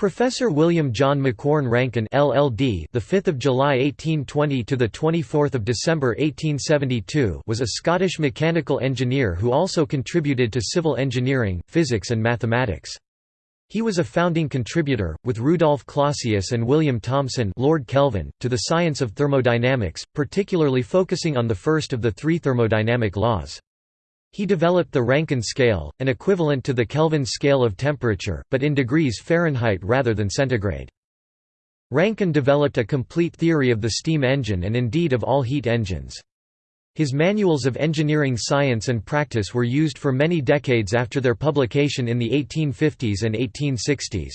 Professor William John Macquorn Rankine LLD the 5th of July 1820 to the 24th of December 1872 was a Scottish mechanical engineer who also contributed to civil engineering, physics and mathematics. He was a founding contributor, with Rudolf Clausius and William Thomson Lord Kelvin, to the science of thermodynamics, particularly focusing on the first of the three thermodynamic laws. He developed the Rankine scale, an equivalent to the Kelvin scale of temperature, but in degrees Fahrenheit rather than centigrade. Rankine developed a complete theory of the steam engine and indeed of all heat engines. His manuals of engineering science and practice were used for many decades after their publication in the 1850s and 1860s.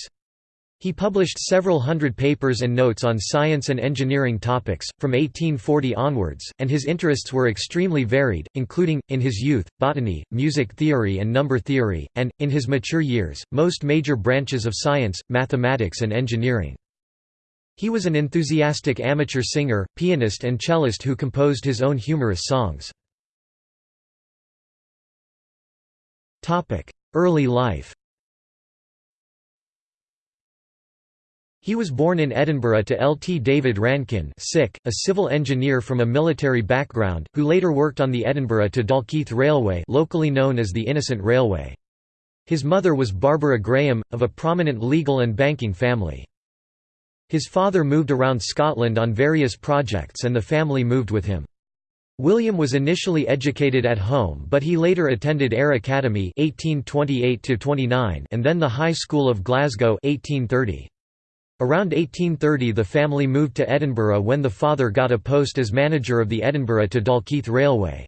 He published several hundred papers and notes on science and engineering topics, from 1840 onwards, and his interests were extremely varied, including, in his youth, botany, music theory and number theory, and, in his mature years, most major branches of science, mathematics and engineering. He was an enthusiastic amateur singer, pianist and cellist who composed his own humorous songs. Early life He was born in Edinburgh to L. T. David Rankine a civil engineer from a military background, who later worked on the Edinburgh to Dalkeith Railway locally known as the Innocent Railway. His mother was Barbara Graham, of a prominent legal and banking family. His father moved around Scotland on various projects and the family moved with him. William was initially educated at home but he later attended Ayr Academy 1828 and then the High School of Glasgow 1830. Around 1830 the family moved to Edinburgh when the father got a post as manager of the Edinburgh to Dalkeith Railway.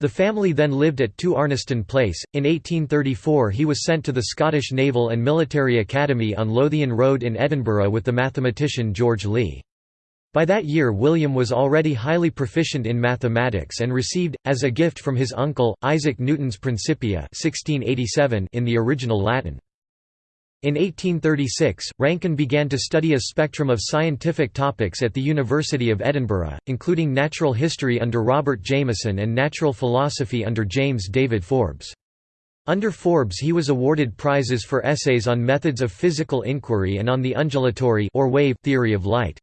The family then lived at 2 Arniston Place. In 1834 he was sent to the Scottish Naval and Military Academy on Lothian Road in Edinburgh with the mathematician George Lee. By that year William was already highly proficient in mathematics and received, as a gift from his uncle, Isaac Newton's Principia 1687 in the original Latin. In 1836, Rankine began to study a spectrum of scientific topics at the University of Edinburgh, including natural history under Robert Jameson and natural philosophy under James David Forbes. Under Forbes he was awarded prizes for essays on methods of physical inquiry and on the undulatory or wave theory of light.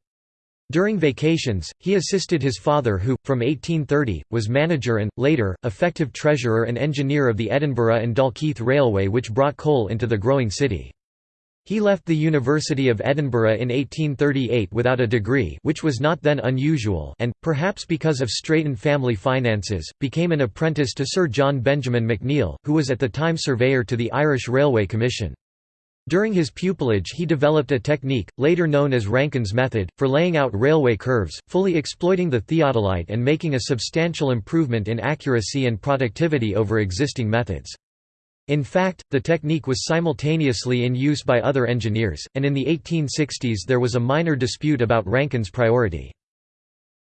During vacations, he assisted his father who, from 1830, was manager and, later, effective treasurer and engineer of the Edinburgh and Dalkeith Railway which brought coal into the growing city. He left the University of Edinburgh in 1838 without a degree which was not then unusual and, perhaps because of straitened family finances, became an apprentice to Sir John Benjamin McNeill, who was at the time surveyor to the Irish Railway Commission. During his pupillage he developed a technique, later known as Rankine's method, for laying out railway curves, fully exploiting the theodolite and making a substantial improvement in accuracy and productivity over existing methods. In fact, the technique was simultaneously in use by other engineers, and in the 1860s there was a minor dispute about Rankine's priority.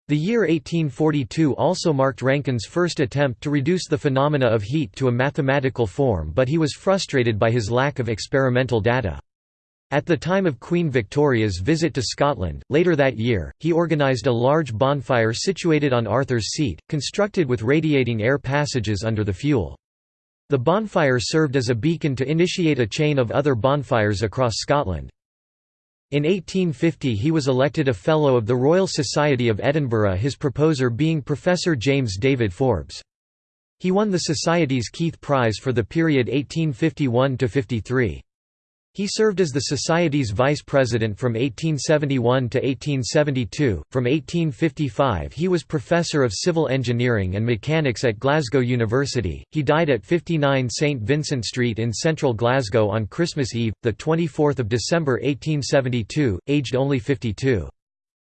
The year 1842 also marked Rankine's first attempt to reduce the phenomena of heat to a mathematical form but he was frustrated by his lack of experimental data. At the time of Queen Victoria's visit to Scotland, later that year, he organised a large bonfire situated on Arthur's Seat, constructed with radiating air passages under the fuel. The bonfire served as a beacon to initiate a chain of other bonfires across Scotland. In 1850 he was elected a Fellow of the Royal Society of Edinburgh his proposer being Professor James David Forbes. He won the Society's Keith Prize for the period 1851–53. He served as the Society's vice president from 1871 to 1872. From 1855 he was professor of civil engineering and mechanics at Glasgow University. He died at 59 St Vincent Street in central Glasgow on Christmas Eve, the 24th of December 1872, aged only 52.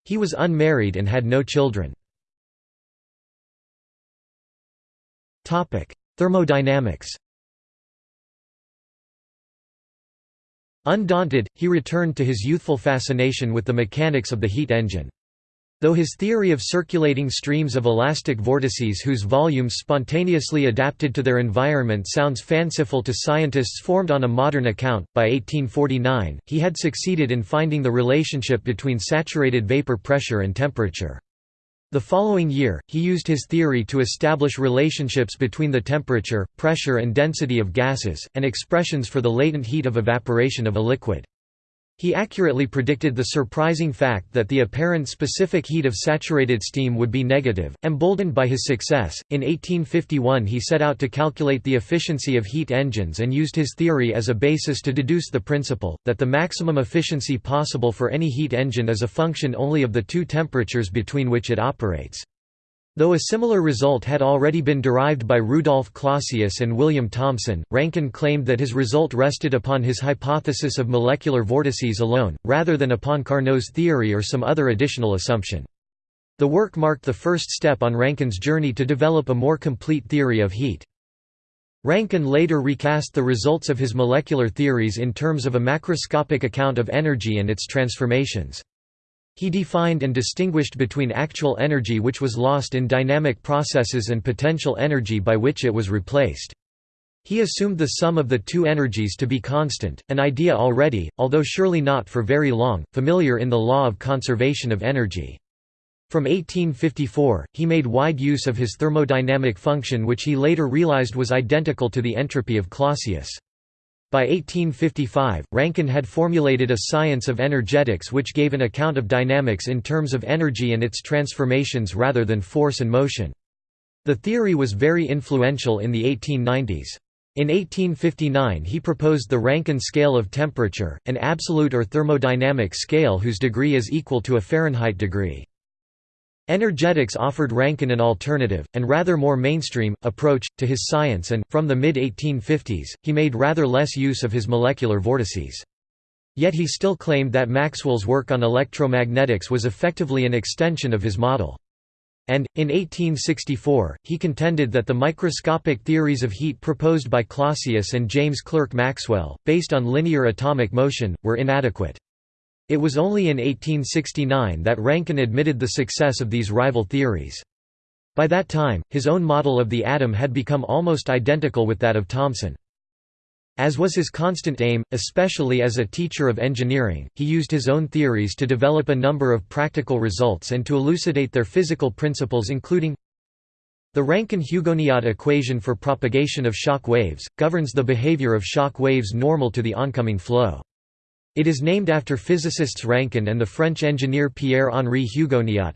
He was unmarried and had no children. Topic: Thermodynamics. Undaunted, he returned to his youthful fascination with the mechanics of the heat engine. Though his theory of circulating streams of elastic vortices whose volumes spontaneously adapted to their environment sounds fanciful to scientists formed on a modern account, by 1849, he had succeeded in finding the relationship between saturated vapor pressure and temperature. The following year, he used his theory to establish relationships between the temperature, pressure and density of gases, and expressions for the latent heat of evaporation of a liquid. He accurately predicted the surprising fact that the apparent specific heat of saturated steam would be negative. Emboldened by his success, in 1851 he set out to calculate the efficiency of heat engines and used his theory as a basis to deduce the principle, that the maximum efficiency possible for any heat engine is a function only of the two temperatures between which it operates. Though a similar result had already been derived by Rudolf Clausius and William Thomson, Rankine claimed that his result rested upon his hypothesis of molecular vortices alone, rather than upon Carnot's theory or some other additional assumption. The work marked the first step on Rankine's journey to develop a more complete theory of heat. Rankine later recast the results of his molecular theories in terms of a macroscopic account of energy and its transformations. He defined and distinguished between actual energy which was lost in dynamic processes and potential energy by which it was replaced. He assumed the sum of the two energies to be constant, an idea already, although surely not for very long, familiar in the law of conservation of energy. From 1854, he made wide use of his thermodynamic function which he later realized was identical to the entropy of Clausius. By 1855, Rankine had formulated a science of energetics which gave an account of dynamics in terms of energy and its transformations rather than force and motion. The theory was very influential in the 1890s. In 1859 he proposed the Rankine scale of temperature, an absolute or thermodynamic scale whose degree is equal to a Fahrenheit degree. Energetics offered Rankine an alternative, and rather more mainstream, approach, to his science and, from the mid-1850s, he made rather less use of his molecular vortices. Yet he still claimed that Maxwell's work on electromagnetics was effectively an extension of his model. And, in 1864, he contended that the microscopic theories of heat proposed by Clausius and James Clerk Maxwell, based on linear atomic motion, were inadequate. It was only in 1869 that Rankine admitted the success of these rival theories. By that time, his own model of the atom had become almost identical with that of Thomson. As was his constant aim, especially as a teacher of engineering, he used his own theories to develop a number of practical results and to elucidate their physical principles including the Rankine-Hugoniot equation for propagation of shock waves, governs the behavior of shock waves normal to the oncoming flow. It is named after physicists Rankine and the French engineer Pierre-Henri Hugoniot.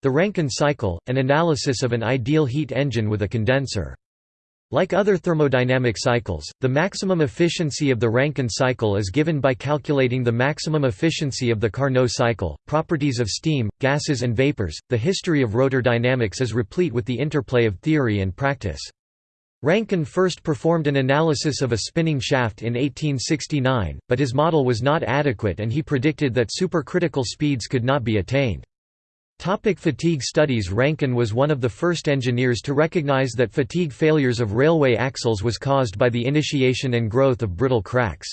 The Rankine cycle, an analysis of an ideal heat engine with a condenser. Like other thermodynamic cycles, the maximum efficiency of the Rankine cycle is given by calculating the maximum efficiency of the Carnot cycle, properties of steam, gases and vapors. The history of rotor dynamics is replete with the interplay of theory and practice. Rankine first performed an analysis of a spinning shaft in 1869, but his model was not adequate and he predicted that supercritical speeds could not be attained. Topic fatigue studies Rankine was one of the first engineers to recognize that fatigue failures of railway axles was caused by the initiation and growth of brittle cracks.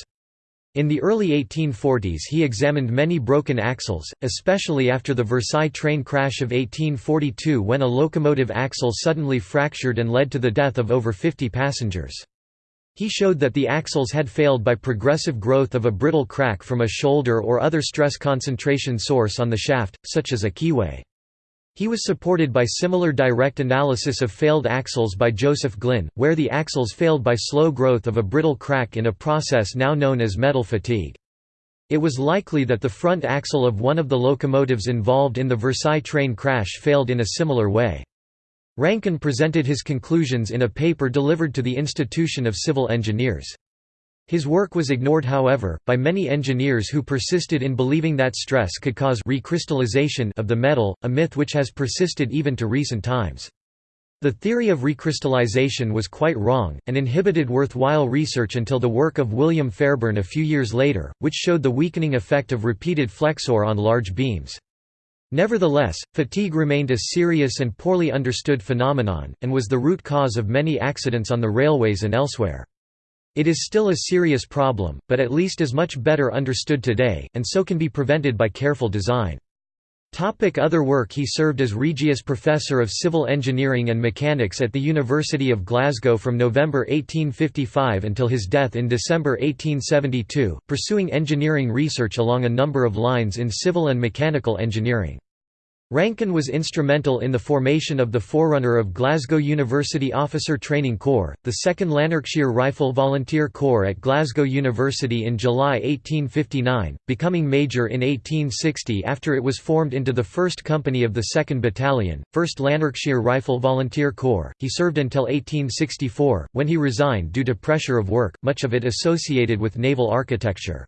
In the early 1840s he examined many broken axles, especially after the Versailles train crash of 1842 when a locomotive axle suddenly fractured and led to the death of over 50 passengers. He showed that the axles had failed by progressive growth of a brittle crack from a shoulder or other stress concentration source on the shaft, such as a keyway. He was supported by similar direct analysis of failed axles by Joseph Glynn, where the axles failed by slow growth of a brittle crack in a process now known as metal fatigue. It was likely that the front axle of one of the locomotives involved in the Versailles train crash failed in a similar way. Rankine presented his conclusions in a paper delivered to the Institution of Civil Engineers. His work was ignored however, by many engineers who persisted in believing that stress could cause recrystallization of the metal, a myth which has persisted even to recent times. The theory of recrystallization was quite wrong, and inhibited worthwhile research until the work of William Fairbairn a few years later, which showed the weakening effect of repeated flexure on large beams. Nevertheless, fatigue remained a serious and poorly understood phenomenon, and was the root cause of many accidents on the railways and elsewhere. It is still a serious problem, but at least is much better understood today, and so can be prevented by careful design. Topic other work He served as Regius Professor of Civil Engineering and Mechanics at the University of Glasgow from November 1855 until his death in December 1872, pursuing engineering research along a number of lines in civil and mechanical engineering. Rankine was instrumental in the formation of the forerunner of Glasgow University Officer Training Corps, the 2nd Lanarkshire Rifle Volunteer Corps at Glasgow University in July 1859, becoming major in 1860 after it was formed into the 1st Company of the 2nd Battalion, 1st Lanarkshire Rifle Volunteer Corps. He served until 1864, when he resigned due to pressure of work, much of it associated with naval architecture.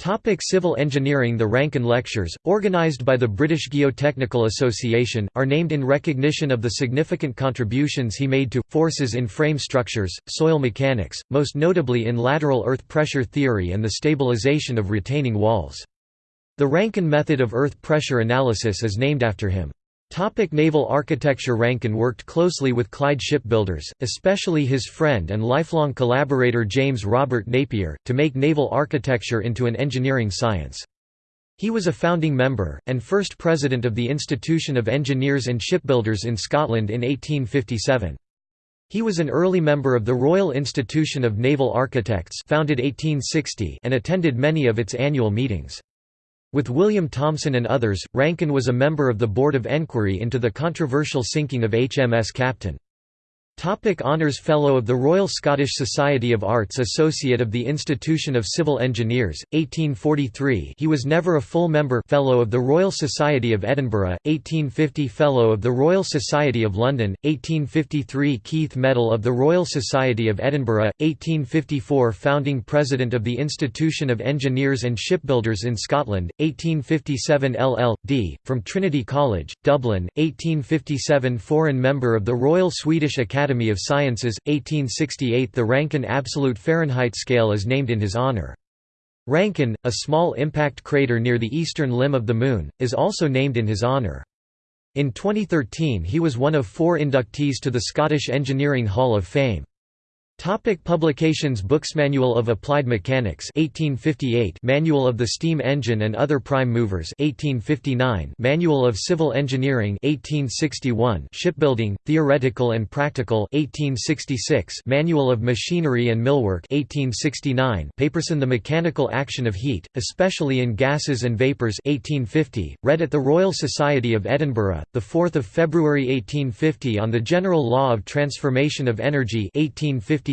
Topic civil engineering The Rankine Lectures, organised by the British Geotechnical Association, are named in recognition of the significant contributions he made to, forces in frame structures, soil mechanics, most notably in lateral earth pressure theory and the stabilisation of retaining walls. The Rankine method of earth pressure analysis is named after him. Topic naval architecture Rankine worked closely with Clyde shipbuilders, especially his friend and lifelong collaborator James Robert Napier, to make naval architecture into an engineering science. He was a founding member, and first president of the Institution of Engineers and Shipbuilders in Scotland in 1857. He was an early member of the Royal Institution of Naval Architects founded 1860 and attended many of its annual meetings. With William Thomson and others, Rankine was a member of the Board of Enquiry into the controversial sinking of HMS Captain. Topic Honours Fellow of the Royal Scottish Society of Arts Associate of the Institution of Civil Engineers, 1843 he was never a full member. Fellow of the Royal Society of Edinburgh, 1850 Fellow of the Royal Society of London, 1853 Keith Medal of the Royal Society of Edinburgh, 1854 Founding President of the Institution of Engineers and Shipbuilders in Scotland, 1857 LL.D., from Trinity College, Dublin, 1857 Foreign Member of the Royal Swedish Academy Academy of Sciences, 1868 The Rankine Absolute Fahrenheit Scale is named in his honor. Rankine, a small impact crater near the eastern limb of the Moon, is also named in his honor. In 2013 he was one of four inductees to the Scottish Engineering Hall of Fame. Topic publications Books Manual of Applied Mechanics 1858 Manual of the Steam Engine and Other Prime Movers 1859 Manual of Civil Engineering 1861 Shipbuilding, Theoretical and Practical 1866 Manual of Machinery and Millwork 1869 Paperson The Mechanical Action of Heat, especially in Gases and Vapours 1850, read at the Royal Society of Edinburgh, 4 February 1850 on the General Law of Transformation of Energy 1850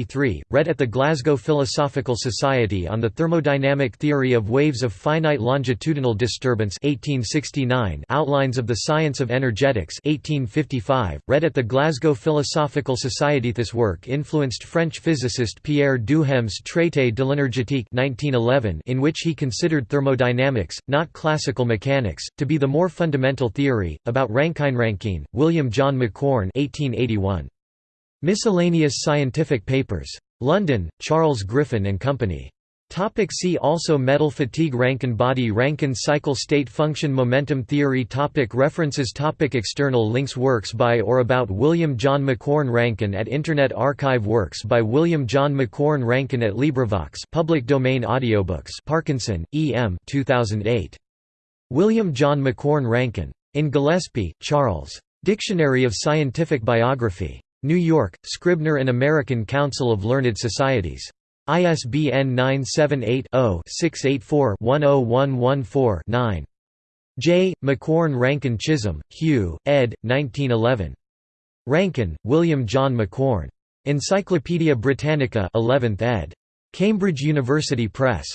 read at the Glasgow Philosophical Society on the Thermodynamic Theory of Waves of Finite Longitudinal Disturbance 1869 Outlines of the Science of Energetics 1855, read at the Glasgow Philosophical Society This work influenced French physicist Pierre Duhem's Traité de l'énergétique 1911 in which he considered thermodynamics, not classical mechanics, to be the more fundamental theory, about Rankine-Rankine, William John Macquorn 1881. Miscellaneous scientific papers. London, Charles Griffin and Company. Topic see also Metal fatigue Rankine body Rankine cycle state function momentum theory topic References topic External links Works by or about William John Macquorn Rankine at Internet Archive Works by William John Macquorn Rankine at LibriVox public domain audiobooks Parkinson, E. M. 2008. William John Macquorn Rankine. In Gillispie, Charles. Dictionary of Scientific Biography. New York, Scribner and American Council of Learned Societies. ISBN 978-0-684-10114-9. J. Macquorn Rankine Chisholm, Hugh, ed. 1911. Rankine, William John Macquorn. Encyclopædia Britannica 11th ed. Cambridge University Press.